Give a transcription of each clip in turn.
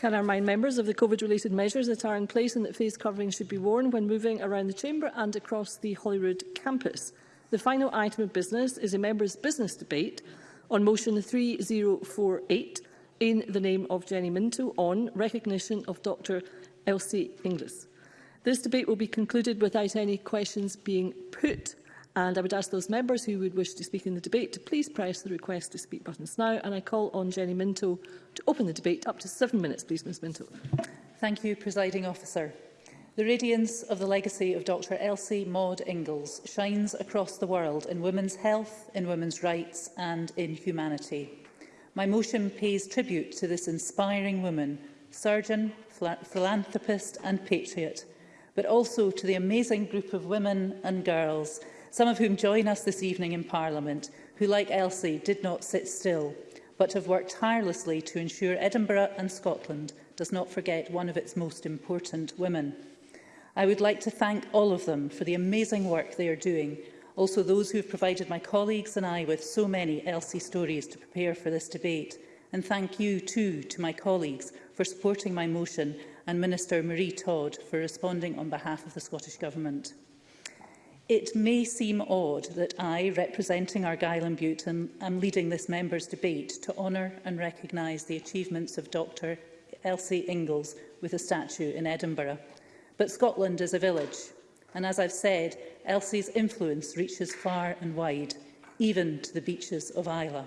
Can I remind members of the COVID-related measures that are in place and that face covering should be worn when moving around the Chamber and across the Holyrood campus? The final item of business is a members' business debate on motion 3048 in the name of Jenny Minto on recognition of Dr Elsie Inglis. This debate will be concluded without any questions being put And I would ask those members who would wish to speak in the debate to please press the request to speak buttons now. And I call on Jenny Minto to open the debate up to seven minutes, please, Ms Minto. Thank you, Presiding Officer. The radiance of the legacy of Dr Elsie Maud Ingalls shines across the world in women's health, in women's rights and in humanity. My motion pays tribute to this inspiring woman, surgeon, philanthropist and patriot, but also to the amazing group of women and girls some of whom join us this evening in Parliament, who, like Elsie, did not sit still, but have worked tirelessly to ensure Edinburgh and Scotland does not forget one of its most important women. I would like to thank all of them for the amazing work they are doing, also those who have provided my colleagues and I with so many Elsie stories to prepare for this debate. And thank you too to my colleagues for supporting my motion and Minister Marie Todd for responding on behalf of the Scottish Government. It may seem odd that I, representing Argyll and Bute, am, leading this member's debate to honour and recognise the achievements of Dr Elsie Ingalls with a statue in Edinburgh. But Scotland is a village, and as I've said, Elsie's influence reaches far and wide, even to the beaches of Isla.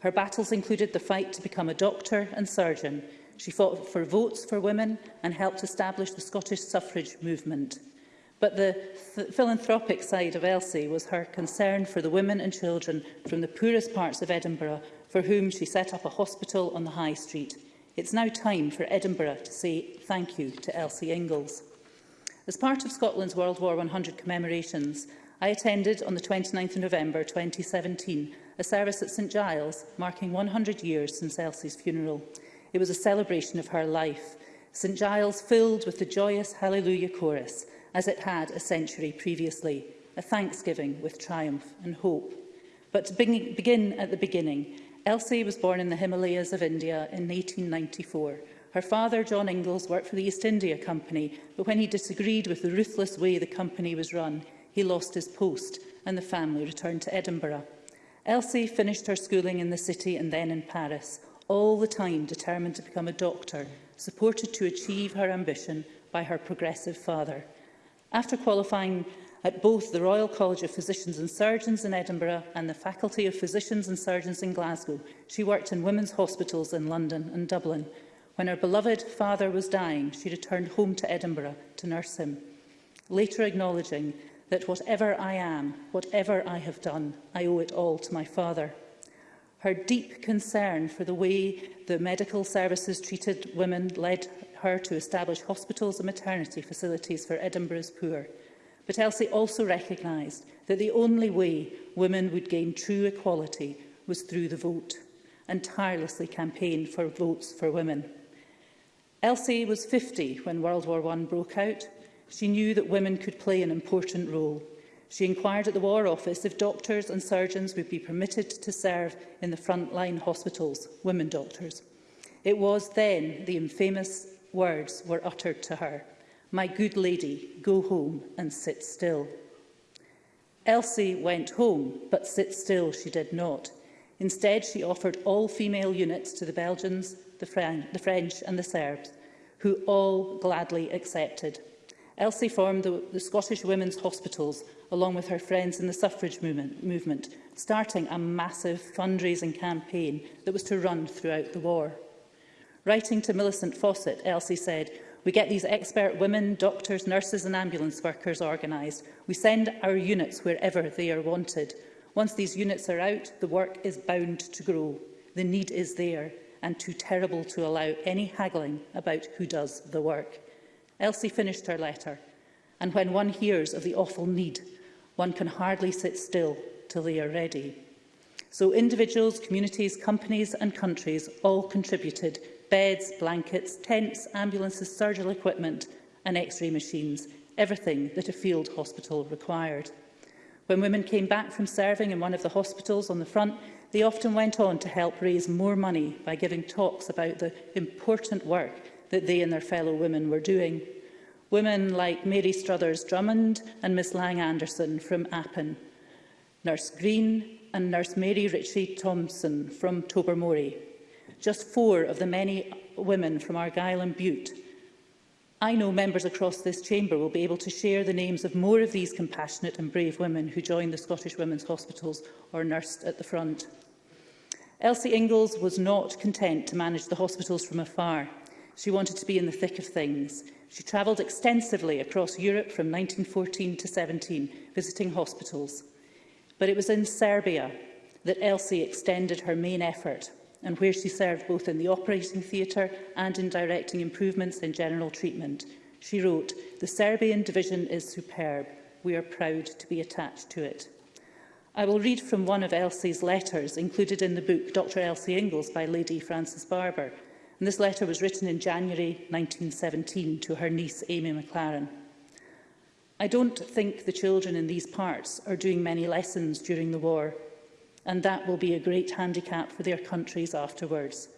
Her battles included the fight to become a doctor and surgeon. She fought for votes for women and helped establish the Scottish suffrage movement. But the th philanthropic side of Elsie was her concern for the women and children from the poorest parts of Edinburgh for whom she set up a hospital on the High Street. It's now time for Edinburgh to say thank you to Elsie Ingalls. As part of Scotland's World War 100 commemorations, I attended on the 29th of November 2017 a service at St Giles marking 100 years since Elsie's funeral. It was a celebration of her life. St Giles filled with the joyous Hallelujah chorus as it had a century previously, a thanksgiving with triumph and hope. But to begin at the beginning, Elsie was born in the Himalayas of India in 1894. Her father, John Ingalls, worked for the East India Company, but when he disagreed with the ruthless way the company was run, he lost his post and the family returned to Edinburgh. Elsie finished her schooling in the city and then in Paris, all the time determined to become a doctor, supported to achieve her ambition by her progressive father. After qualifying at both the Royal College of Physicians and Surgeons in Edinburgh and the Faculty of Physicians and Surgeons in Glasgow. She worked in women's hospitals in London and Dublin. When her beloved father was dying, she returned home to Edinburgh to nurse him, later acknowledging that whatever I am, whatever I have done, I owe it all to my father. Her deep concern for the way the medical services treated women led her to establish hospitals and maternity facilities for Edinburgh's poor. But Elsie also recognised that the only way women would gain true equality was through the vote and tirelessly campaigned for votes for women. Elsie was 50 when World War I broke out. She knew that women could play an important role. She inquired at the War Office if doctors and surgeons would be permitted to serve in the frontline hospitals, women doctors. It was then the infamous words were uttered to her. My good lady, go home and sit still. Elsie went home, but sit still she did not. Instead, she offered all-female units to the Belgians, the, Fran the French and the Serbs, who all gladly accepted. Elsie formed the, the Scottish Women's Hospitals along with her friends in the suffrage movement, movement, starting a massive fundraising campaign that was to run throughout the war. Writing to Millicent Fawcett, Elsie said, We get these expert women, doctors, nurses and ambulance workers organised. We send our units wherever they are wanted. Once these units are out, the work is bound to grow. The need is there and too terrible to allow any haggling about who does the work. Elsie finished her letter, and when one hears of the awful need, one can hardly sit still till they are ready. So individuals, communities, companies and countries all contributed beds, blankets, tents, ambulances, surgical equipment and x-ray machines, everything that a field hospital required. When women came back from serving in one of the hospitals on the front, they often went on to help raise more money by giving talks about the important work that they and their fellow women were doing. Women like Mary Struthers Drummond and Miss Lang Anderson from Appin, Nurse Green and Nurse Mary Ritchie Thompson from Tobermory just four of the many women from Argyll and Butte. I know members across this chamber will be able to share the names of more of these compassionate and brave women who joined the Scottish Women's Hospitals or nursed at the front. Elsie Ingalls was not content to manage the hospitals from afar. She wanted to be in the thick of things. She travelled extensively across Europe from 1914 to 17, visiting hospitals. But it was in Serbia that Elsie extended her main effort – and where she served both in the operating theatre and in directing improvements in general treatment. She wrote, The Serbian division is superb. We are proud to be attached to it. I will read from one of Elsie's letters included in the book Dr Elsie Ingalls by Lady Frances Barber. And this letter was written in January 1917 to her niece Amy McLaren. I don't think the children in these parts are doing many lessons during the war and that will be a great handicap for their countries afterwards.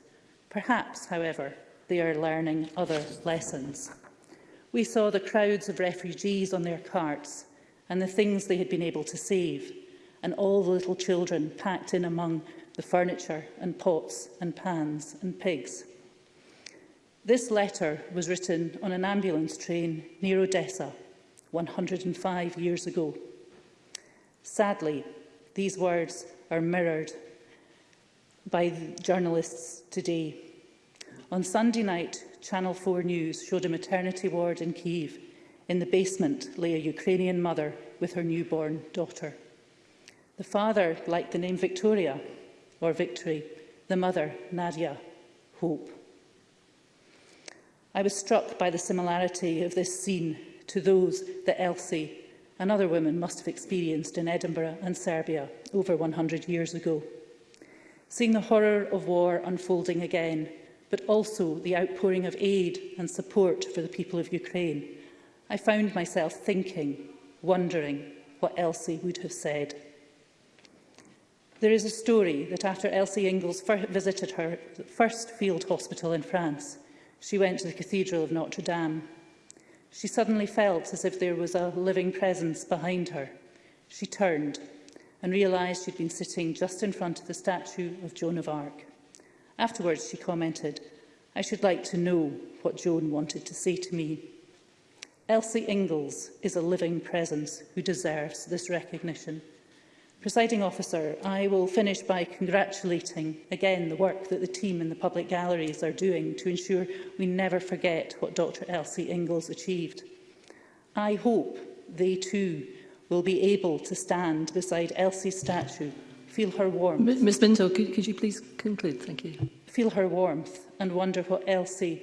Perhaps, however, they are learning other lessons. We saw the crowds of refugees on their carts and the things they had been able to save, and all the little children packed in among the furniture and pots and pans and pigs. This letter was written on an ambulance train near Odessa 105 years ago. Sadly, these words are mirrored by journalists today. On Sunday night, Channel 4 News showed a maternity ward in Kyiv. In the basement lay a Ukrainian mother with her newborn daughter. The father liked the name Victoria, or Victory, the mother, Nadia, Hope. I was struck by the similarity of this scene to those that Elsie another other women must have experienced in Edinburgh and Serbia over 100 years ago. Seeing the horror of war unfolding again, but also the outpouring of aid and support for the people of Ukraine, I found myself thinking, wondering what Elsie would have said. There is a story that after Elsie Ingalls visited her first field hospital in France, she went to the Cathedral of Notre Dame. She suddenly felt as if there was a living presence behind her. She turned and realised she'd been sitting just in front of the statue of Joan of Arc. Afterwards, she commented, I should like to know what Joan wanted to say to me. Elsie Ingalls is a living presence who deserves this recognition. Presiding officer, I will finish by congratulating again the work that the team in the public galleries are doing to ensure we never forget what Dr Elsie Ingalls achieved. I hope they too will be able to stand beside Elsie's statue, feel her warmth. Ms Minto, could, could you please conclude? Thank you. Feel her warmth and wonder what Elsie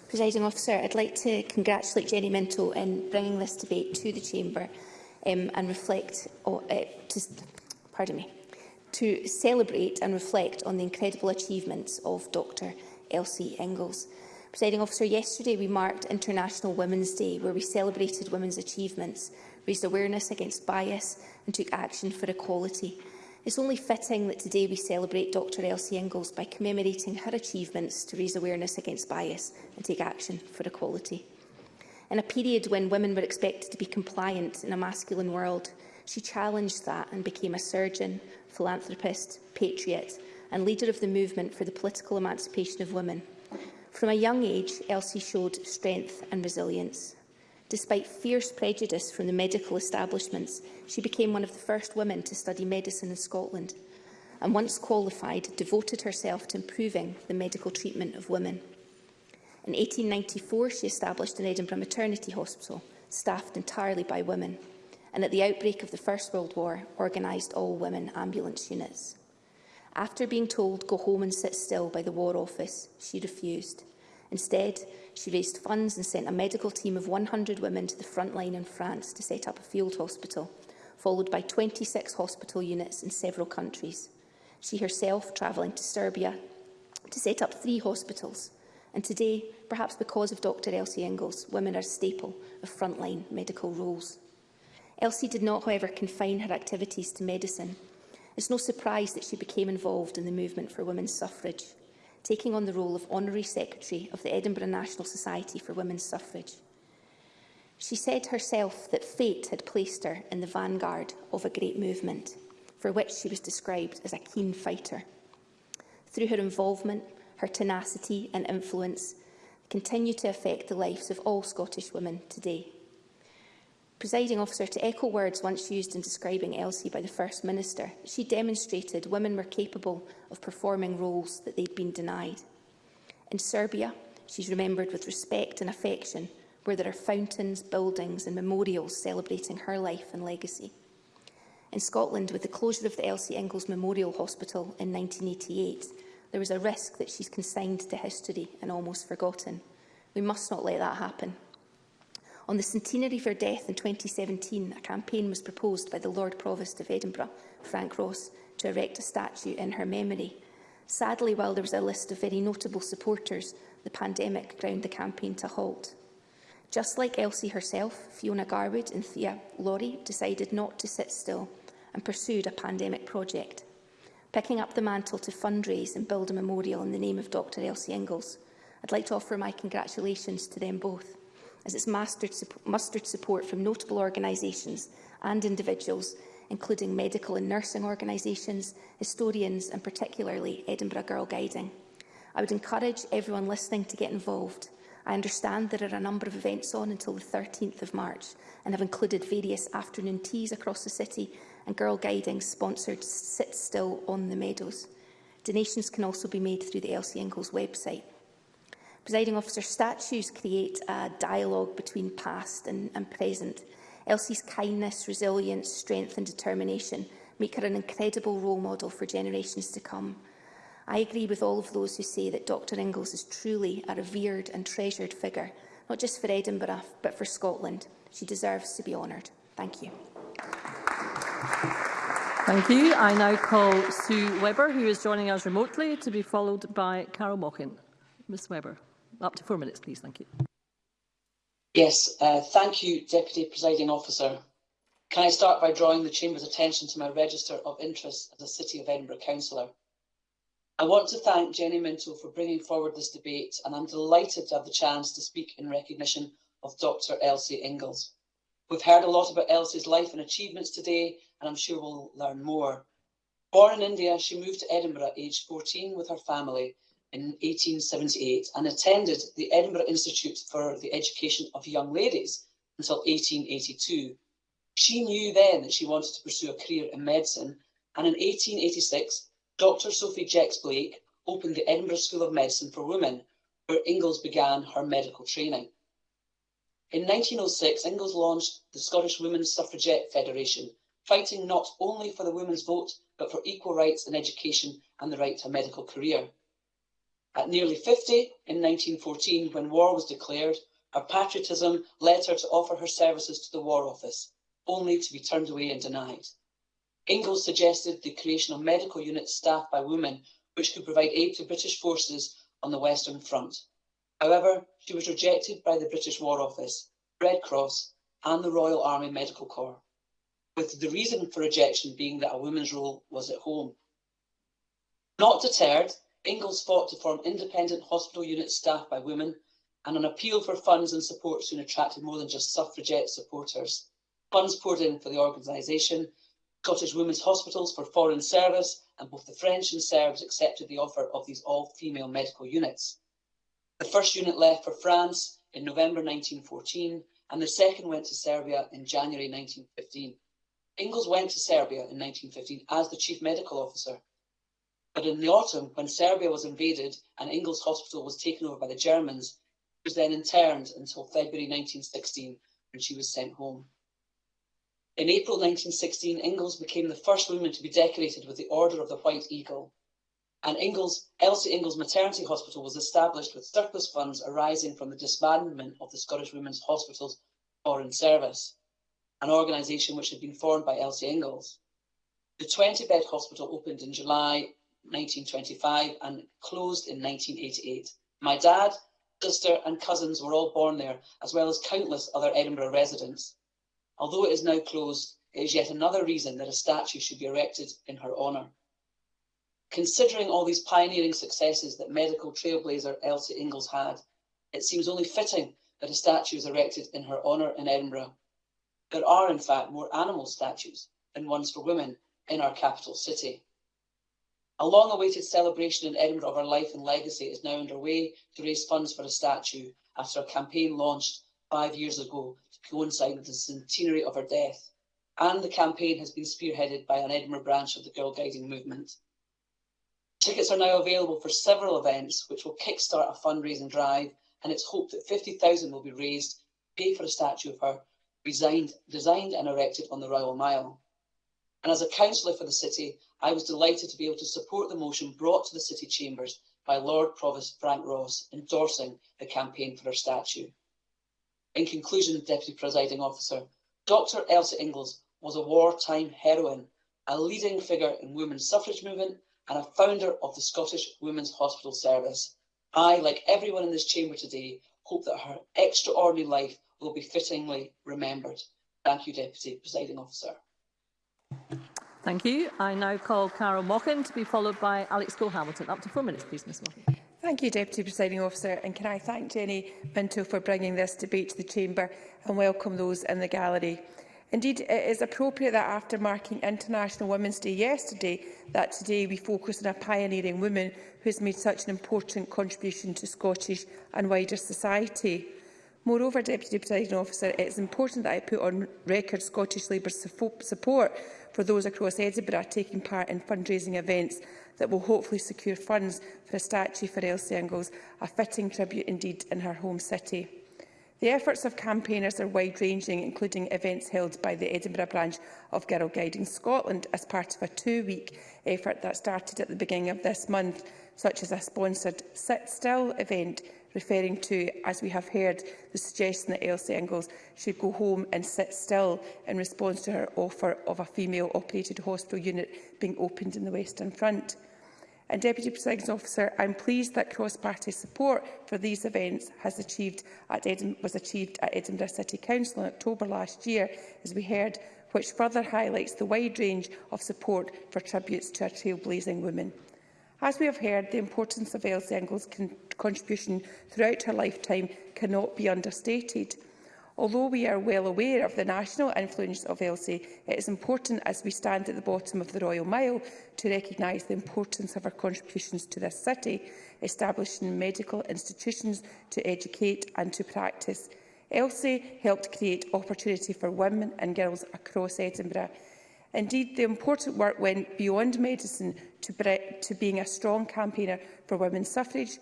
Presiding officer, I'd like to congratulate Jenny Minto in bringing this debate to the chamber um, and reflect, oh, uh, to, pardon me, to celebrate and reflect on the incredible achievements of Dr. Elsie Ingalls. Presiding officer, yesterday we marked International Women's Day, where we celebrated women's achievements, raised awareness against bias and took action for equality. It's only fitting that today we celebrate Dr Elsie Ingalls by commemorating her achievements to raise awareness against bias and take action for equality. In a period when women were expected to be compliant in a masculine world, she challenged that and became a surgeon, philanthropist, patriot and leader of the movement for the political emancipation of women. From a young age, Elsie showed strength and resilience. Despite fierce prejudice from the medical establishments, she became one of the first women to study medicine in Scotland and, once qualified, devoted herself to improving the medical treatment of women. In 1894, she established an Edinburgh maternity hospital, staffed entirely by women, and at the outbreak of the First World War, organised all women ambulance units. After being told, go home and sit still by the War Office, she refused. Instead, she raised funds and sent a medical team of 100 women to the front line in France to set up a field hospital, followed by 26 hospital units in several countries. She herself travelling to Serbia to set up three hospitals. And today, perhaps because of Dr Elsie Ingalls, women are a staple of frontline medical roles. Elsie did not, however, confine her activities to medicine. It's no surprise that she became involved in the movement for women's suffrage taking on the role of Honorary Secretary of the Edinburgh National Society for Women's Suffrage. She said herself that fate had placed her in the vanguard of a great movement, for which she was described as a keen fighter. Through her involvement, her tenacity and influence continue to affect the lives of all Scottish women today. Presiding officer, to echo words once used in describing Elsie by the First Minister, she demonstrated women were capable of performing roles that they'd been denied. In Serbia, she's remembered with respect and affection, where there are fountains, buildings and memorials celebrating her life and legacy. In Scotland, with the closure of the Elsie Ingalls Memorial Hospital in 1988, there was a risk that she's consigned to history and almost forgotten. We must not let that happen. On the centenary of her death in 2017, a campaign was proposed by the Lord Provost of Edinburgh, Frank Ross, to erect a statue in her memory. Sadly, while there was a list of very notable supporters, the pandemic ground the campaign to halt. Just like Elsie herself, Fiona Garwood and Thea Laurie decided not to sit still and pursued a pandemic project, picking up the mantle to fundraise and build a memorial in the name of Dr Elsie Ingalls. I'd like to offer my congratulations to them both as it's mastered, mustered support from notable organisations and individuals, including medical and nursing organisations, historians and particularly Edinburgh Girl Guiding. I would encourage everyone listening to get involved. I understand there are a number of events on until the 13th of March and have included various afternoon teas across the city and Girl Guiding sponsored Sit Still on the Meadows. Donations can also be made through the LC Ingalls website Presiding officer statues create a dialogue between past and, and present. Elsie's kindness, resilience, strength and determination make her an incredible role model for generations to come. I agree with all of those who say that Dr Ingalls is truly a revered and treasured figure, not just for Edinburgh but for Scotland. She deserves to be honoured. Thank you. Thank you. I now call Sue Webber, who is joining us remotely, to be followed by Carol Mockin. Ms Webber. Up to four minutes, please. Thank you. Yes, uh, thank you, Deputy Presiding Officer. Can I start by drawing the Chamber's attention to my register of interest as a City of Edinburgh councillor? I want to thank Jenny Minto for bringing forward this debate, and I'm delighted to have the chance to speak in recognition of Dr Elsie Ingalls. We've heard a lot about Elsie's life and achievements today, and I'm sure we'll learn more. Born in India, she moved to Edinburgh at age 14 with her family in 1878 and attended the Edinburgh Institute for the Education of Young Ladies until 1882. She knew then that she wanted to pursue a career in medicine, and in 1886, Dr. Sophie Jex Blake opened the Edinburgh School of Medicine for Women, where Ingalls began her medical training. In 1906, Ingalls launched the Scottish Women's Suffragette Federation, fighting not only for the women's vote, but for equal rights in education and the right to a medical career. At nearly 50, in 1914, when war was declared, our patriotism led her to offer her services to the War Office, only to be turned away and denied. Ingalls suggested the creation of medical units staffed by women, which could provide aid to British forces on the Western Front. However, she was rejected by the British War Office, Red Cross and the Royal Army Medical Corps, with the reason for rejection being that a woman's role was at home. Not deterred, Ingalls fought to form independent hospital units staffed by women, and an appeal for funds and support soon attracted more than just suffragette supporters. Funds poured in for the organisation, Scottish Women's Hospitals for Foreign Service, and both the French and Serbs accepted the offer of these all-female medical units. The first unit left for France in November 1914, and the second went to Serbia in January 1915. Ingalls went to Serbia in 1915 as the chief medical officer But in the autumn, when Serbia was invaded and Ingalls Hospital was taken over by the Germans, she was then interned until February 1916 when she was sent home. In April 1916, Ingalls became the first woman to be decorated with the Order of the White Eagle. And Ingalls, Elsie Ingalls Maternity Hospital was established with surplus funds arising from the disbandment of the Scottish Women's Hospital's Foreign Service, an organisation which had been formed by Elsie Ingalls. The 20 bed hospital opened in July 1925 and closed in 1988. My dad, sister and cousins were all born there, as well as countless other Edinburgh residents. Although it is now closed, it is yet another reason that a statue should be erected in her honour. Considering all these pioneering successes that medical trailblazer Elsie Ingalls had, it seems only fitting that a statue is erected in her honour in Edinburgh. There are, in fact, more animal statues than ones for women in our capital city. A long-awaited celebration in Edinburgh of her life and legacy is now underway to raise funds for a statue after a campaign launched five years ago to coincide with the centenary of her death. And the campaign has been spearheaded by an Edinburgh branch of the Girl Guiding Movement. Tickets are now available for several events, which will kickstart a fundraising drive, and it's hoped that 50,000 will be raised to pay for a statue of her designed, designed and erected on the Royal Mile. And as a councillor for the city, I was delighted to be able to support the motion brought to the city chambers by Lord Provost Frank Ross endorsing the campaign for her statue. In conclusion, Deputy Presiding Officer, Dr Elsa Ingalls was a wartime heroine, a leading figure in women's suffrage movement and a founder of the Scottish Women's Hospital Service. I, like everyone in this chamber today, hope that her extraordinary life will be fittingly remembered. Thank you, Deputy Presiding Officer. Thank you. I now call Carol Mockin to be followed by Alex Cole-Hamilton. Up to four minutes, please, Ms Mockin. Thank you, Deputy Presiding Officer, and can I thank Jenny Minto for bringing this debate to the Chamber and welcome those in the gallery. Indeed, it is appropriate that after marking International Women's Day yesterday, that today we focus on a pioneering woman who has made such an important contribution to Scottish and wider society. Moreover, Deputy Presiding Officer, it is important that I put on record Scottish Labour's support for those across Edinburgh taking part in fundraising events that will hopefully secure funds for a statue for Elsie Ingalls, a fitting tribute indeed in her home city. The efforts of campaigners are wide-ranging, including events held by the Edinburgh branch of Girl Guiding Scotland as part of a two-week effort that started at the beginning of this month, such as a sponsored Sit Still event referring to, as we have heard, the suggestion that Elsie Ingalls should go home and sit still in response to her offer of a female-operated hospital unit being opened in the Western Front. And Deputy Presiding Officer, I'm pleased that cross-party support for these events has achieved at was achieved at Edinburgh City Council in October last year, as we heard, which further highlights the wide range of support for tributes to a trailblazing woman. As we have heard, the importance of Elsie Engel's con contribution throughout her lifetime cannot be understated. Although we are well aware of the national influence of Elsie, it is important as we stand at the bottom of the Royal Mile to recognise the importance of her contributions to this city, establishing medical institutions to educate and to practice. Elsie helped create opportunity for women and girls across Edinburgh. Indeed, the important work went beyond medicine to, to being a strong campaigner for women's suffrage,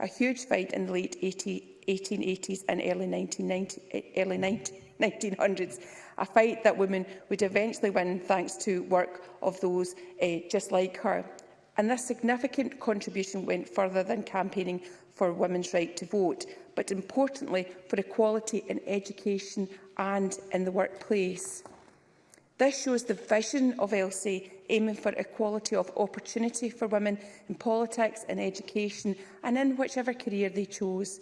a huge fight in the late 80, 1880s and early, 1990, early 1900s, a fight that women would eventually win thanks to work of those uh, just like her. And this significant contribution went further than campaigning for women's right to vote, but importantly for equality in education and in the workplace. This shows the vision of LC aiming for equality of opportunity for women in politics and education and in whichever career they chose.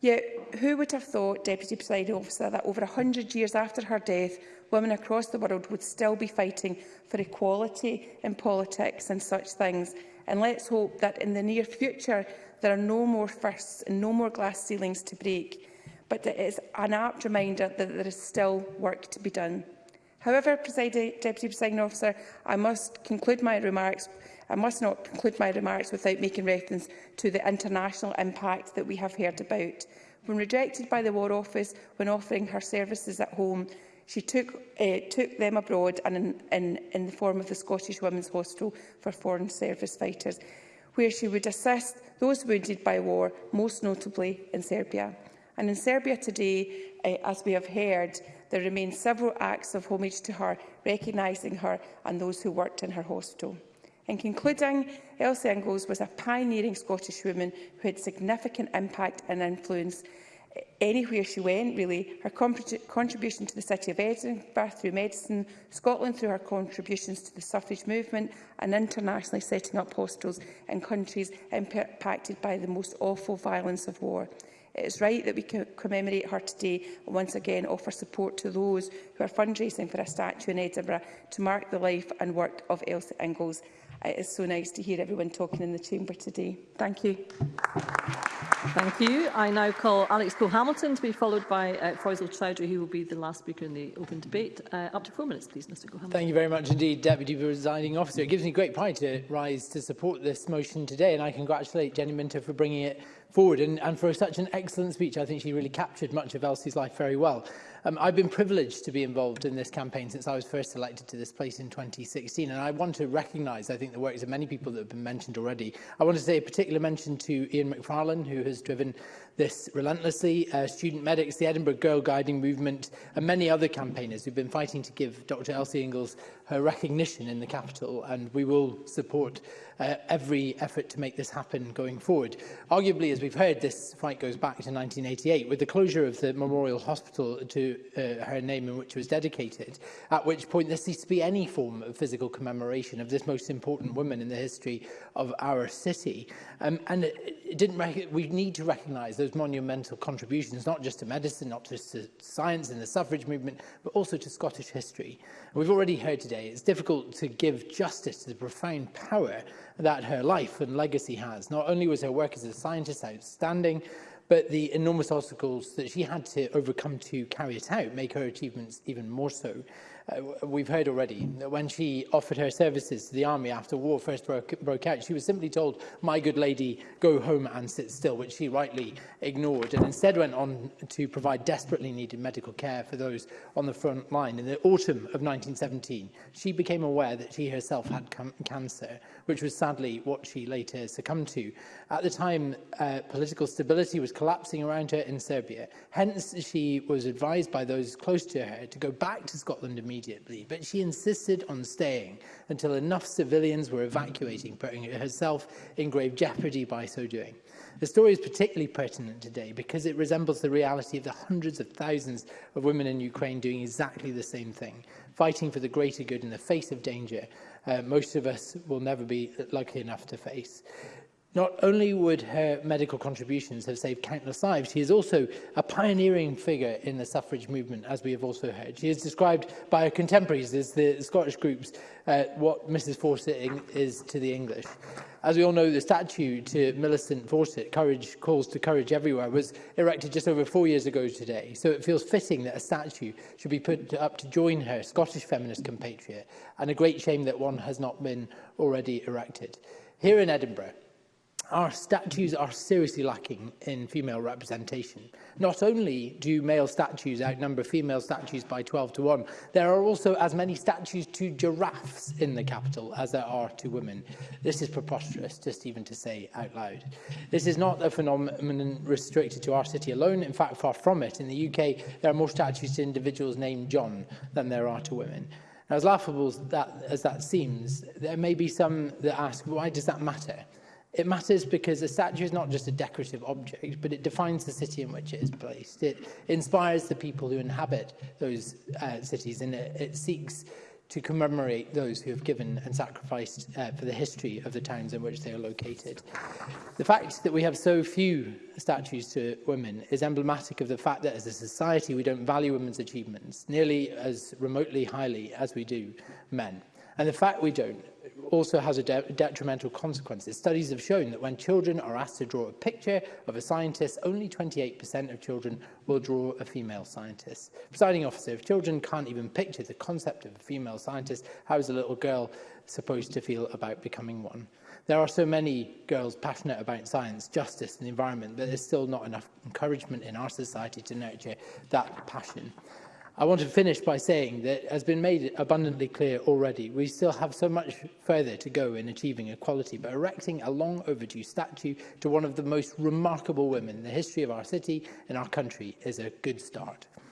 Yet who would have thought, Deputy Presiding Officer, that over 100 years after her death, women across the world would still be fighting for equality in politics and such things. And let's hope that in the near future there are no more firsts and no more glass ceilings to break. But it is an apt reminder that there is still work to be done. However, Deputy Presiding Officer, I must conclude my remarks I must not conclude my remarks without making reference to the international impact that we have heard about. When rejected by the War Office when offering her services at home, she took, uh, took them abroad and in, in, in the form of the Scottish Women's Hospital for Foreign Service Fighters, where she would assist those wounded by war, most notably in Serbia. And in Serbia today, uh, as we have heard, There remain several acts of homage to her, recognising her and those who worked in her hospital. In concluding, Elsie Ingalls was a pioneering Scottish woman who had significant impact and influence eh, anywhere she went, really. Her contribution to the City of Edinburgh through medicine, Scotland through her contributions to the suffrage movement and internationally setting up hospitals in countries impacted by the most awful violence of war. It is right that we commemorate her today and once again offer support to those who are fundraising for a statue in Edinburgh to mark the life and work of Elsa Ingalls. It is so nice to hear everyone talking in the chamber today. Thank you. Thank you. I now call Alex Cole-Hamilton to be followed by uh, Faisal Chowdhury, who will be the last speaker in the open debate. Uh, up to four minutes, please, Mr Cole-Hamilton. Thank you very much indeed, Deputy Presiding Officer. It gives me great pride to rise to support this motion today, and I congratulate Jenny Minter for bringing it forward. And, and for such an excellent speech, I think she really captured much of Elsie's life very well. Um, I've been privileged to be involved in this campaign since I was first elected to this place in 2016, and I want to recognise, I think, the works of many people that have been mentioned already. I want to say a particular mention to Ian McFarlane, who has driven this relentlessly, uh, student medics, the Edinburgh Girl Guiding Movement, and many other campaigners who've been fighting to give Dr Elsie Ingalls her recognition in the capital, and we will support uh, every effort to make this happen going forward. Arguably, as we've heard, this fight goes back to 1988, with the closure of the Memorial Hospital to uh, her name in which it was dedicated, at which point there ceased to be any form of physical commemoration of this most important woman in the history of our city. Um, and it, it didn't we need to recognise those monumental contributions, not just to medicine, not just to science and the suffrage movement, but also to Scottish history. And we've already heard today, it's difficult to give justice to the profound power that her life and legacy has. Not only was her work as a scientist outstanding, but the enormous obstacles that she had to overcome to carry it out make her achievements even more so uh, we've heard already, that when she offered her services to the army after war first broke, broke out, she was simply told, my good lady, go home and sit still, which she rightly ignored, and instead went on to provide desperately needed medical care for those on the front line. In the autumn of 1917, she became aware that she herself had cancer, which was sadly what she later succumbed to. At the time, uh, political stability was collapsing around her in Serbia. Hence, she was advised by those close to her to go back to Scotland immediately immediately, but she insisted on staying until enough civilians were evacuating, putting herself in grave jeopardy by so doing. The story is particularly pertinent today because it resembles the reality of the hundreds of thousands of women in Ukraine doing exactly the same thing, fighting for the greater good in the face of danger uh, most of us will never be lucky enough to face. Not only would her medical contributions have saved countless lives, she is also a pioneering figure in the suffrage movement, as we have also heard. She is described by her contemporaries as the Scottish group's uh, what Mrs Fawcett is to the English. As we all know, the statue to Millicent Fawcett, Courage Calls to Courage Everywhere, was erected just over four years ago today, so it feels fitting that a statue should be put up to join her Scottish feminist compatriot, and a great shame that one has not been already erected. Here in Edinburgh, our statues are seriously lacking in female representation. Not only do male statues outnumber female statues by 12 to 1, there are also as many statues to giraffes in the capital as there are to women. This is preposterous, just even to say out loud. This is not a phenomenon restricted to our city alone. In fact, far from it. In the UK, there are more statues to individuals named John than there are to women. Now, as laughable as that, as that seems, there may be some that ask, why does that matter? It matters because a statue is not just a decorative object, but it defines the city in which it is placed. It inspires the people who inhabit those uh, cities, and it, it seeks to commemorate those who have given and sacrificed uh, for the history of the towns in which they are located. The fact that we have so few statues to women is emblematic of the fact that as a society we don't value women's achievements nearly as remotely highly as we do men. And the fact we don't also has a de detrimental consequences. Studies have shown that when children are asked to draw a picture of a scientist, only 28% of children will draw a female scientist. Presiding officer, if children can't even picture the concept of a female scientist, how is a little girl supposed to feel about becoming one? There are so many girls passionate about science, justice and the environment, but there's still not enough encouragement in our society to nurture that passion. I want to finish by saying that, as has been made abundantly clear already, we still have so much further to go in achieving equality, but erecting a long overdue statue to one of the most remarkable women in the history of our city and our country is a good start.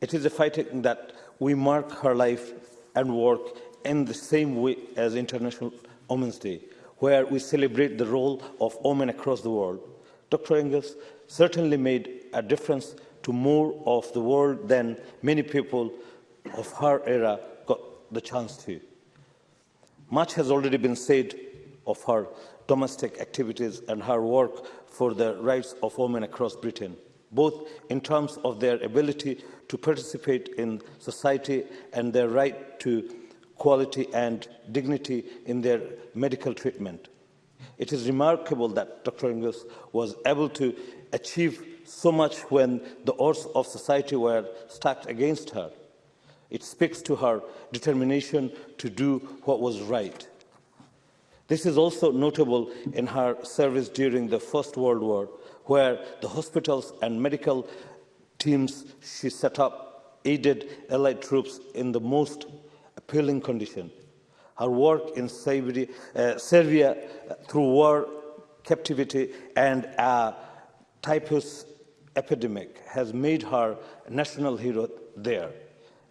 It is a fighting that we mark her life and work in the same way as International Women's Day, where we celebrate the role of women across the world. Dr. Ingalls certainly made a difference to more of the world than many people of her era got the chance to. Much has already been said of her domestic activities and her work for the rights of women across Britain, both in terms of their ability to participate in society and their right to quality and dignity in their medical treatment. It is remarkable that Dr. Ingus was able to achieve so much when the odds of society were stacked against her. It speaks to her determination to do what was right. This is also notable in her service during the First World War, where the hospitals and medical teams she set up aided Allied troops in the most appealing condition. Her work in uh, Serbia through war, captivity, and a uh, typhus epidemic has made her a national hero there.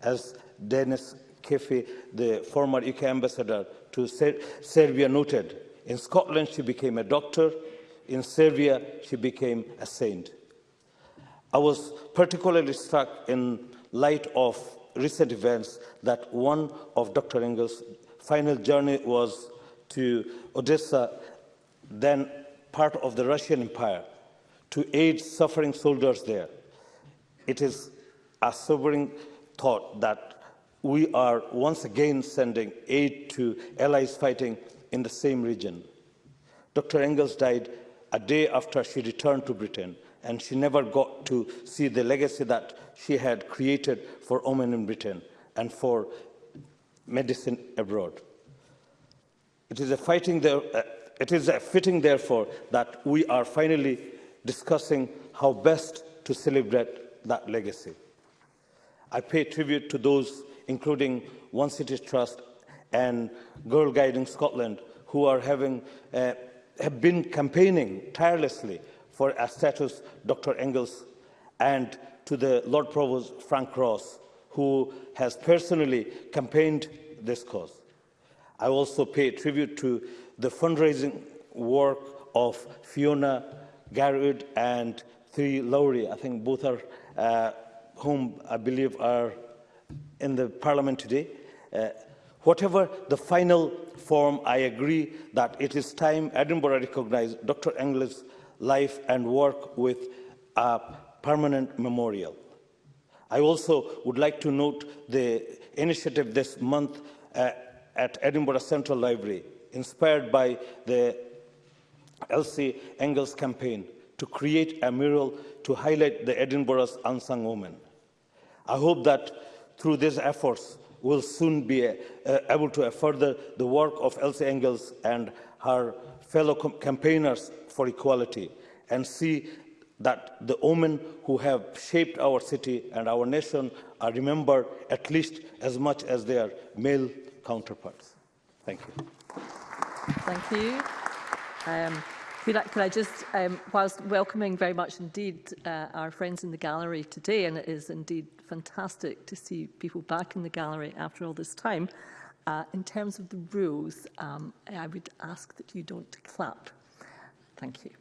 As Dennis Kefi, the former UK ambassador to Ser Serbia noted, in Scotland she became a doctor, in Serbia she became a saint. I was particularly struck in light of recent events that one of Dr. Engel's final journey was to Odessa, then part of the Russian Empire, to aid suffering soldiers there. It is a sobering thought that we are once again sending aid to allies fighting in the same region. Dr. Engels died a day after she returned to Britain, and she never got to see the legacy that she had created for women in Britain and for medicine abroad. It is, a fighting there, uh, it is a fitting, therefore, that we are finally discussing how best to celebrate that legacy. I pay tribute to those, including One City Trust and Girl Guiding Scotland, who are having, uh, have been campaigning tirelessly for a status Dr. Engels, and to the Lord Provost Frank Ross, who has personally campaigned this cause. I also pay tribute to the fundraising work of Fiona Garwood and three Lowry. I think both are uh, whom I believe are in the Parliament today. Uh, whatever the final form, I agree that it is time Edinburgh recognised Dr Engler's life and work with a permanent memorial. I also would like to note the initiative this month uh, at Edinburgh Central Library, inspired by the Elsie Engel's campaign to create a mural to highlight the Edinburgh's unsung women. I hope that through these efforts, we'll soon be uh, uh able to further the work of Elsie Engels and her fellow campaigners for equality and see that the women who have shaped our city and our nation are remembered at least as much as their male counterparts. Thank you. Thank you. Um, could I, could I just, um, whilst welcoming very much indeed uh, our friends in the gallery today, and it is indeed fantastic to see people back in the gallery after all this time, uh, in terms of the rules, um, I would ask that you don't clap. Thank you.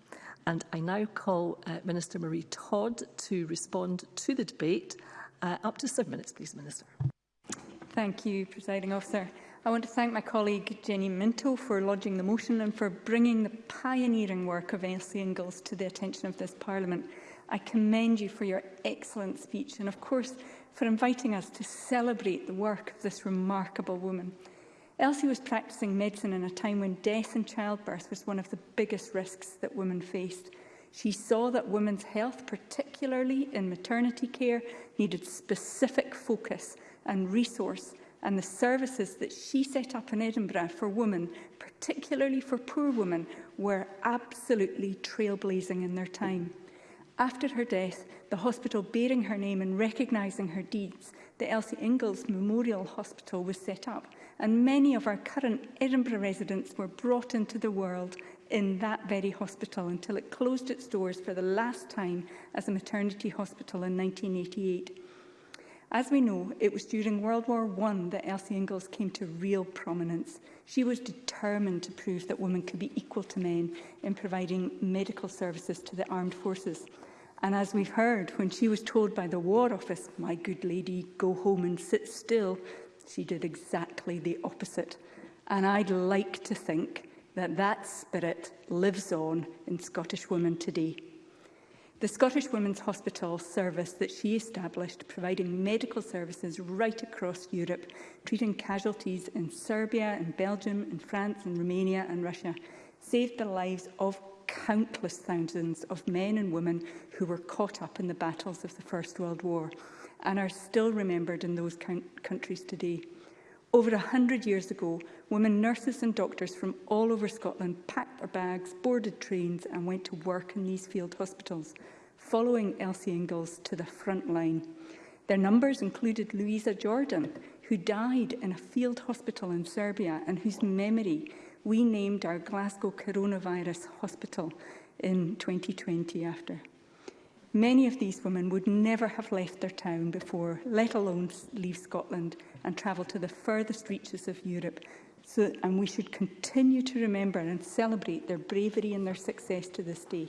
And I now call uh, Minister Marie Todd to respond to the debate. Uh, up to seven minutes, please, Minister. Thank you, Presiding Officer. I want to thank my colleague Jenny Minto for lodging the motion and for bringing the pioneering work of Elsie Ingalls to the attention of this Parliament. I commend you for your excellent speech and, of course, for inviting us to celebrate the work of this remarkable woman. Elsie was practicing medicine in a time when death and childbirth was one of the biggest risks that women faced. She saw that women's health, particularly in maternity care, needed specific focus and resource and the services that she set up in Edinburgh for women, particularly for poor women, were absolutely trailblazing in their time. After her death, the hospital bearing her name and recognising her deeds, the Elsie Ingalls Memorial Hospital was set up, and many of our current Edinburgh residents were brought into the world in that very hospital until it closed its doors for the last time as a maternity hospital in 1988. As we know, it was during World War I that Elsie Ingalls came to real prominence. She was determined to prove that women could be equal to men in providing medical services to the armed forces. And as we've heard, when she was told by the War Office, my good lady, go home and sit still, she did exactly the opposite. And I'd like to think that that spirit lives on in Scottish women today. The Scottish Women's Hospital service that she established, providing medical services right across Europe, treating casualties in Serbia and Belgium and France and Romania and Russia, saved the lives of countless thousands of men and women who were caught up in the battles of the First World War and are still remembered in those countries today. Over a hundred years ago, women nurses and doctors from all over Scotland packed their bags, boarded trains and went to work in these field hospitals, following Elsie Ingalls to the front line. Their numbers included Louisa Jordan, who died in a field hospital in Serbia and whose memory we named our Glasgow Coronavirus Hospital in 2020 after. Many of these women would never have left their town before, let alone leave Scotland and travel to the furthest reaches of Europe. So, and we should continue to remember and celebrate their bravery and their success to this day.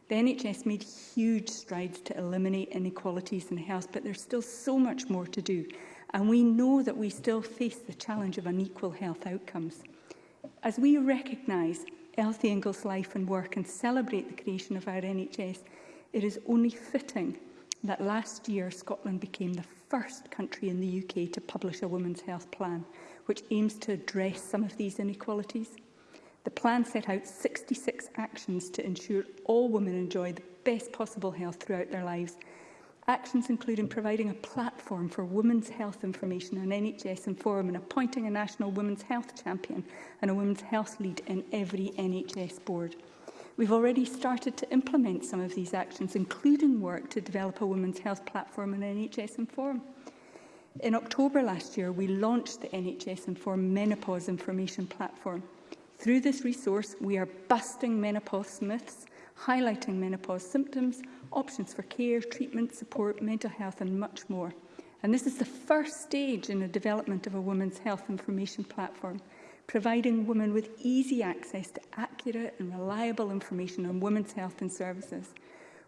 The NHS made huge strides to eliminate inequalities in health, but there's still so much more to do, and we know that we still face the challenge of unequal health outcomes. As we recognise Elsie Ingall's life and work and celebrate the creation of our NHS, it is only fitting that last year Scotland became the first country in the UK to publish a women's health plan which aims to address some of these inequalities. The plan set out 66 actions to ensure all women enjoy the best possible health throughout their lives. Actions including providing a platform for women's health information on NHS forum and appointing a national women's health champion and a women's health lead in every NHS board. We've already started to implement some of these actions, including work to develop a women's health platform on NHS forum. In October last year, we launched the NHS Inform Menopause Information Platform. Through this resource, we are busting menopause myths, highlighting menopause symptoms, options for care, treatment, support, mental health and much more. And this is the first stage in the development of a women's health information platform, providing women with easy access to accurate and reliable information on women's health and services.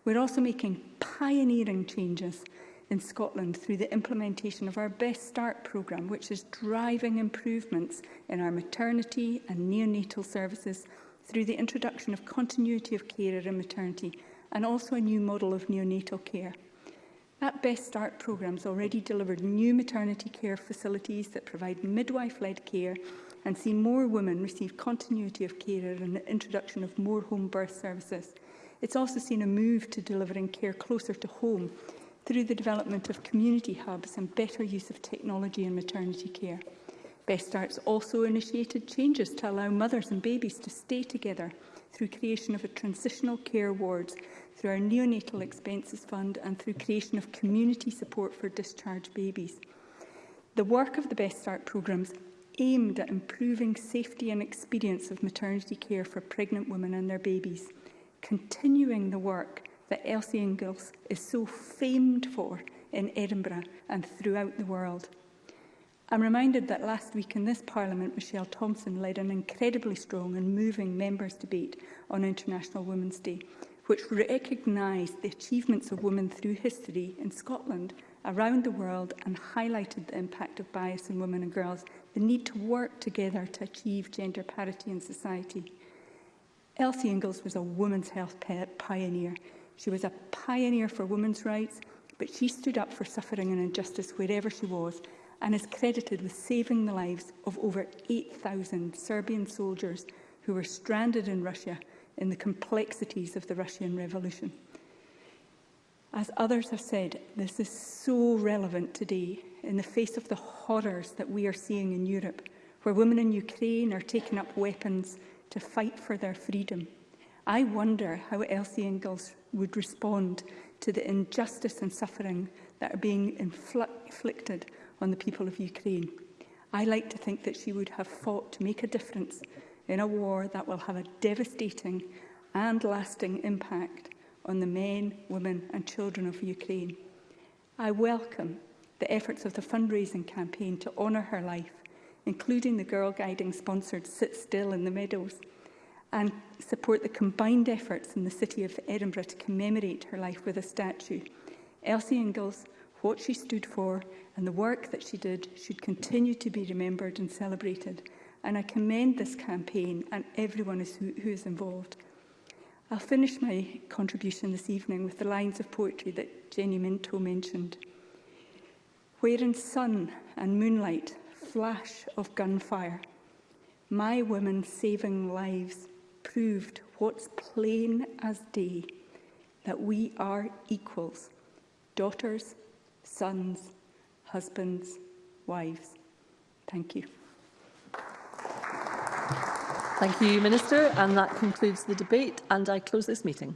We're also making pioneering changes in Scotland through the implementation of our Best Start programme, which is driving improvements in our maternity and neonatal services through the introduction of continuity of care in maternity and also a new model of neonatal care. That Best Start programme has already delivered new maternity care facilities that provide midwife-led care and see more women receive continuity of care and the introduction of more home birth services. It's also seen a move to delivering care closer to home through the development of community hubs and better use of technology in maternity care. Best Starts also initiated changes to allow mothers and babies to stay together through creation of a transitional care wards, through our neonatal expenses fund and through creation of community support for discharged babies. The work of the Best Start programmes aimed at improving safety and experience of maternity care for pregnant women and their babies, continuing the work that Elsie Ingalls is so famed for in Edinburgh and throughout the world. I'm reminded that last week in this Parliament, Michelle Thompson led an incredibly strong and moving members' debate on International Women's Day, which recognised the achievements of women through history in Scotland, around the world, and highlighted the impact of bias in women and girls, the need to work together to achieve gender parity in society. Elsie Ingalls was a women's health pioneer She was a pioneer for women's rights, but she stood up for suffering and injustice wherever she was and is credited with saving the lives of over 8,000 Serbian soldiers who were stranded in Russia in the complexities of the Russian Revolution. As others have said, this is so relevant today in the face of the horrors that we are seeing in Europe, where women in Ukraine are taking up weapons to fight for their freedom. I wonder how Elsie Ingalls would respond to the injustice and suffering that are being inflicted on the people of Ukraine. I like to think that she would have fought to make a difference in a war that will have a devastating and lasting impact on the men, women and children of Ukraine. I welcome the efforts of the fundraising campaign to honour her life, including the Girl Guiding sponsored Sit Still in the Meadows, and support the combined efforts in the City of Edinburgh to commemorate her life with a statue. Elsie Ingalls, what she stood for and the work that she did should continue to be remembered and celebrated. And I commend this campaign and everyone who, who is involved. I'll finish my contribution this evening with the lines of poetry that Jenny Minto mentioned. in sun and moonlight, flash of gunfire, my women saving lives, proved what's plain as day, that we are equals, daughters, sons, husbands, wives. Thank you. Thank you, Minister. And that concludes the debate and I close this meeting.